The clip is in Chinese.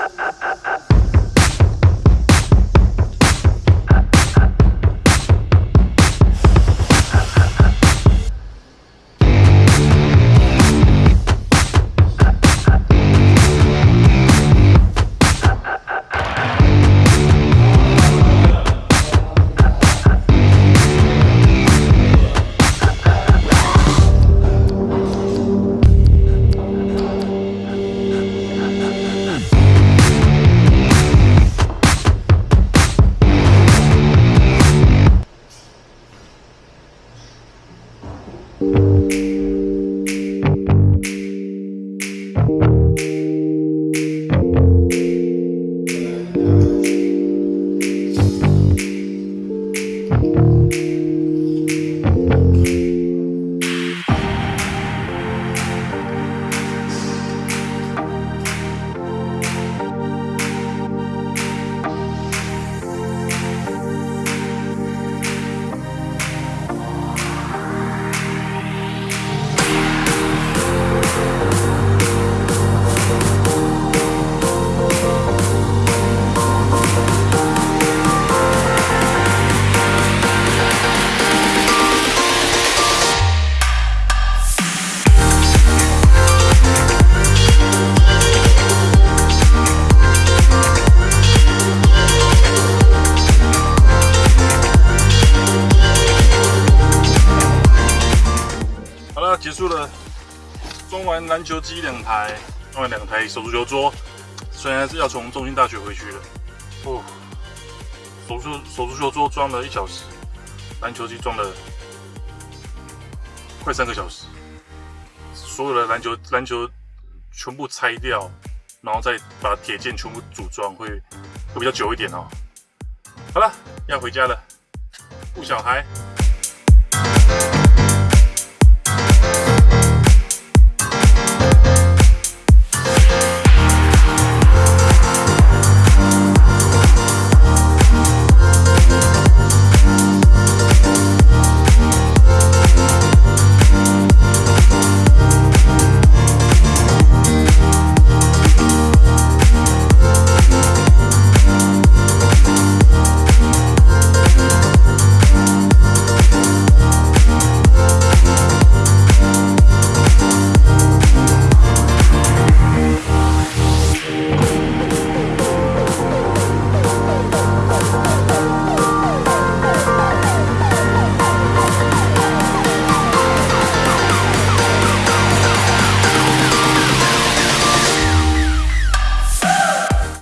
Uh-oh. 结束了，装完篮球机两台，装完两台手足球桌，虽然是要从中心大学回去了。哦，手足手足球桌装了一小时，篮球机装了快三个小时，所有的篮球篮球全部拆掉，然后再把铁件全部组装，会会比较久一点哦。好了，要回家了，顾小孩。